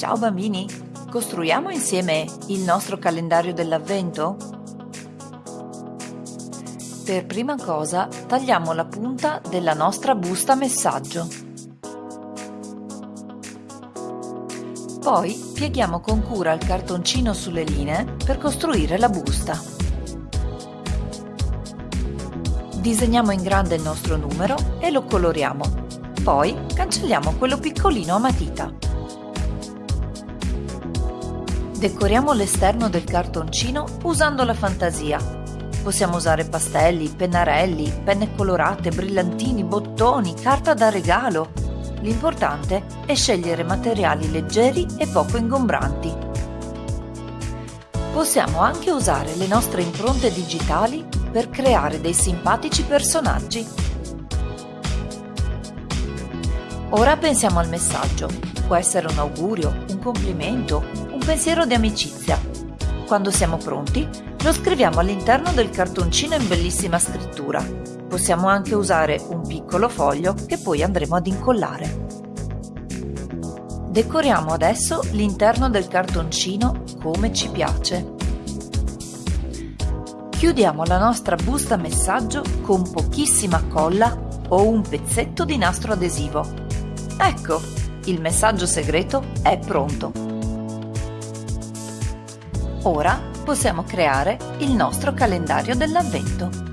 Ciao bambini, costruiamo insieme il nostro calendario dell'avvento? Per prima cosa tagliamo la punta della nostra busta messaggio. Poi pieghiamo con cura il cartoncino sulle linee per costruire la busta. Disegniamo in grande il nostro numero e lo coloriamo. Poi cancelliamo quello piccolino a matita. Decoriamo l'esterno del cartoncino usando la fantasia. Possiamo usare pastelli, pennarelli, penne colorate, brillantini, bottoni, carta da regalo. L'importante è scegliere materiali leggeri e poco ingombranti. Possiamo anche usare le nostre impronte digitali per creare dei simpatici personaggi. Ora pensiamo al messaggio. Può essere un augurio, un complimento, un pensiero di amicizia. Quando siamo pronti, lo scriviamo all'interno del cartoncino in bellissima scrittura. Possiamo anche usare un piccolo foglio che poi andremo ad incollare. Decoriamo adesso l'interno del cartoncino come ci piace. Chiudiamo la nostra busta messaggio con pochissima colla o un pezzetto di nastro adesivo. Ecco, il messaggio segreto è pronto. Ora possiamo creare il nostro calendario dell'avvento.